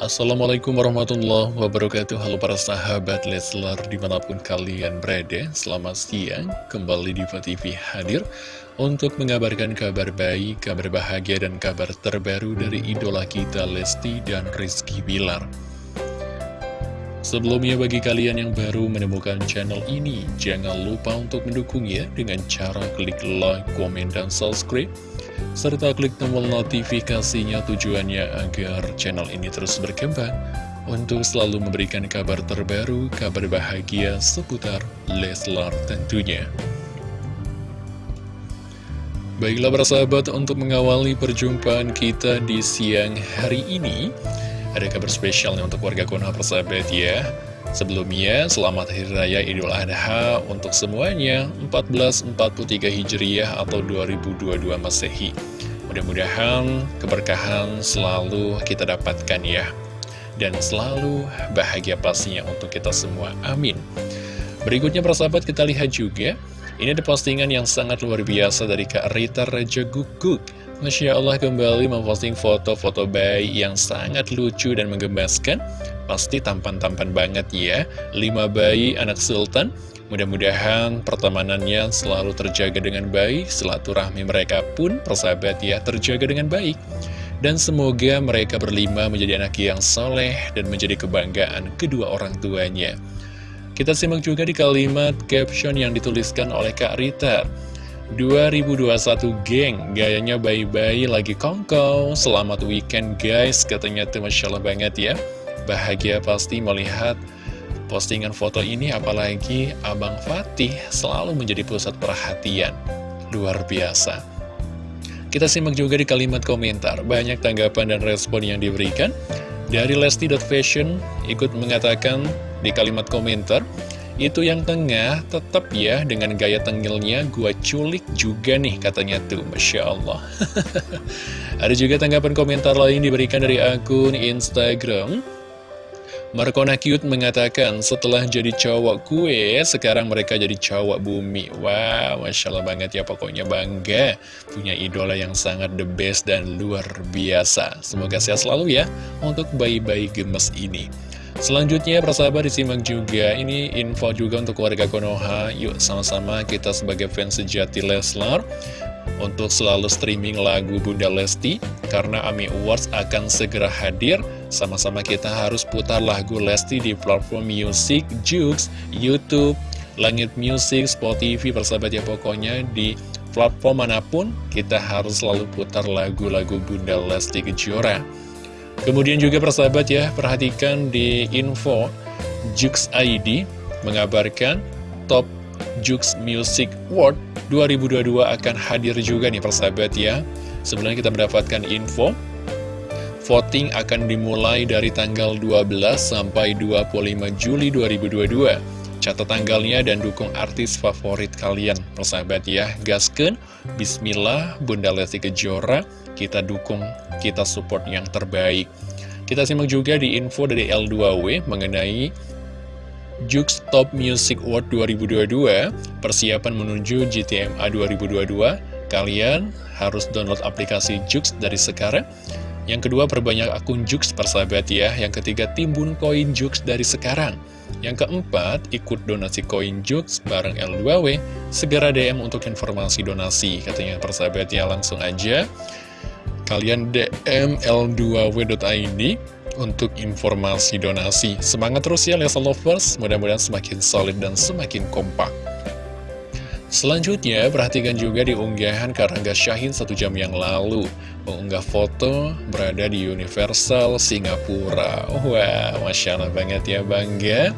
Assalamualaikum warahmatullahi wabarakatuh. Halo para sahabat Leslar di mana pun kalian berada Selamat siang. Kembali di TV hadir Untuk mengabarkan kabar baik, kabar bahagia dan kabar terbaru dari idola kita Lesti dan Rizky Bilar. Sebelumnya bagi kalian yang baru menemukan channel ini Jangan lupa untuk mendukungnya dengan cara klik like, komen, dan subscribe serta klik tombol notifikasinya tujuannya agar channel ini terus berkembang untuk selalu memberikan kabar terbaru, kabar bahagia seputar Leslar tentunya. Baiklah persahabat, untuk mengawali perjumpaan kita di siang hari ini, ada kabar spesialnya untuk warga Konoha persahabat ya. Sebelumnya, selamat Hari Raya Idul Adha untuk semuanya 1443 Hijriah atau 2022 Masehi. Mudah-mudahan keberkahan selalu kita dapatkan ya. Dan selalu bahagia pastinya untuk kita semua. Amin. Berikutnya persahabat kita lihat juga. Ini ada postingan yang sangat luar biasa dari Kak Rita Raja Guguk. Masya Allah kembali memposting foto-foto bayi yang sangat lucu dan menggemaskan Pasti tampan-tampan banget ya. Lima bayi anak sultan. Mudah-mudahan pertemanannya selalu terjaga dengan baik. Silaturahmi mereka pun persahabat ya terjaga dengan baik. Dan semoga mereka berlima menjadi anak yang soleh Dan menjadi kebanggaan kedua orang tuanya. Kita simak juga di kalimat caption yang dituliskan oleh Kak Rita 2021 geng. Gayanya bayi-bayi lagi kongkow Selamat weekend guys. Katanya tuh Masya Allah banget ya. Bahagia pasti melihat postingan foto ini Apalagi Abang Fatih selalu menjadi pusat perhatian. Luar biasa. Kita simak juga di kalimat komentar. Banyak tanggapan dan respon yang diberikan. Dari Lesti.Fashion ikut mengatakan di kalimat komentar itu yang tengah tetap ya dengan gaya tengilnya gua culik juga nih katanya tuh Masya Allah. Ada juga tanggapan komentar lain diberikan dari akun Instagram. Markona Cute mengatakan setelah jadi cowok kue sekarang mereka jadi cowok bumi. Wow Masya Allah banget ya pokoknya bangga. Punya idola yang sangat the best dan luar biasa. Semoga sehat selalu ya untuk bayi-bayi gemes ini Selanjutnya persahabat disimak juga Ini info juga untuk warga Konoha. Yuk sama-sama kita sebagai fans sejati Leslar Untuk selalu streaming lagu Bunda Lesti Karena AMI Awards akan segera hadir. Sama-sama kita harus putar lagu Lesti di platform musik, Jux, Youtube, Langit Music, Spotify Persahabat ya. Pokoknya di platform mana pun Kita harus selalu putar lagu-lagu Bunda Lesti Kejora Kemudian juga persahabat ya, perhatikan di info Jux ID mengabarkan Top Jux Music Award 2022 akan hadir juga nih persahabat ya. Sebelumnya kita mendapatkan info Voting akan dimulai dari tanggal 12 sampai 25 Juli 2022 Catat tanggalnya dan dukung artis favorit kalian Persahabat ya, gasken Bismillah Bunda Lesti Kejora Kita dukung kita support yang terbaik. Kita simak juga di info dari L2W mengenai Jux Top Music Award 2022, persiapan menuju GTMA 2022, kalian harus download aplikasi Jux dari sekarang. Yang kedua, perbanyak akun Jux persahabat ya. Yang ketiga, timbun koin Jux dari sekarang. Yang keempat, ikut donasi koin Jux bareng L2W. Segera DM untuk informasi donasi. Katanya persahabat ya, langsung aja kalian DM L2W.id untuk informasi donasi. Semangat terus ya Lesa Lovers, mudah-mudahan semakin solid dan semakin kompak. Selanjutnya, perhatikan juga di unggahan Karangga Syahin satu jam yang lalu. Mengunggah foto berada di Universal Singapura. Wah, Masya Allah banget ya bangga.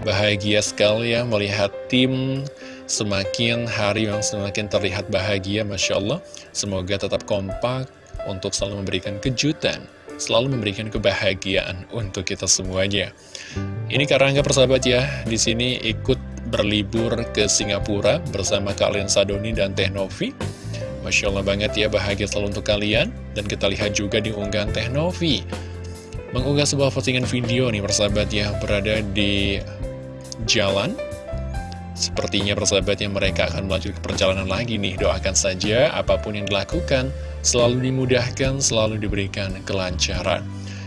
Bahagia sekali ya melihat tim semakin hari yang semakin terlihat bahagia Masya Allah. Semoga tetap kompak untuk selalu memberikan kejutan, selalu memberikan kebahagiaan untuk kita semuanya. Ini karena persahabat ya, di sini ikut berlibur ke Singapura bersama kalian Sadoni dan Teh Novi. Masya Allah banget ya, bahagia selalu untuk kalian. Dan kita lihat juga di unggahan Teh Novi. Mengunggah sebuah postingan video nih persahabat ya, berada di jalan Sepertinya persahabat yang mereka akan melanjutkan perjalanan lagi nih Doakan saja apa pun yang dilakukan Selalu dimudahkan, selalu diberikan kelancaran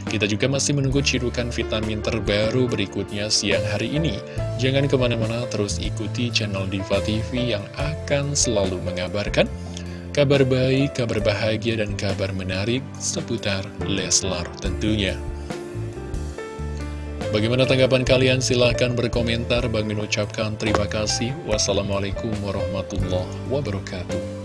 Kita juga masih menunggu cirukan vitamin terbaru berikutnya siang hari ini. Jangan ke mana-mana, terus ikuti channel Diva TV yang akan selalu mengabarkan kabar baik, kabar bahagia, dan kabar menarik seputar Leslar tentunya. Bagaimana tanggapan kalian? Silahkan berkomentar. Bang Min ucapkan terima kasih. Wassalamualaikum warahmatullahi wabarakatuh.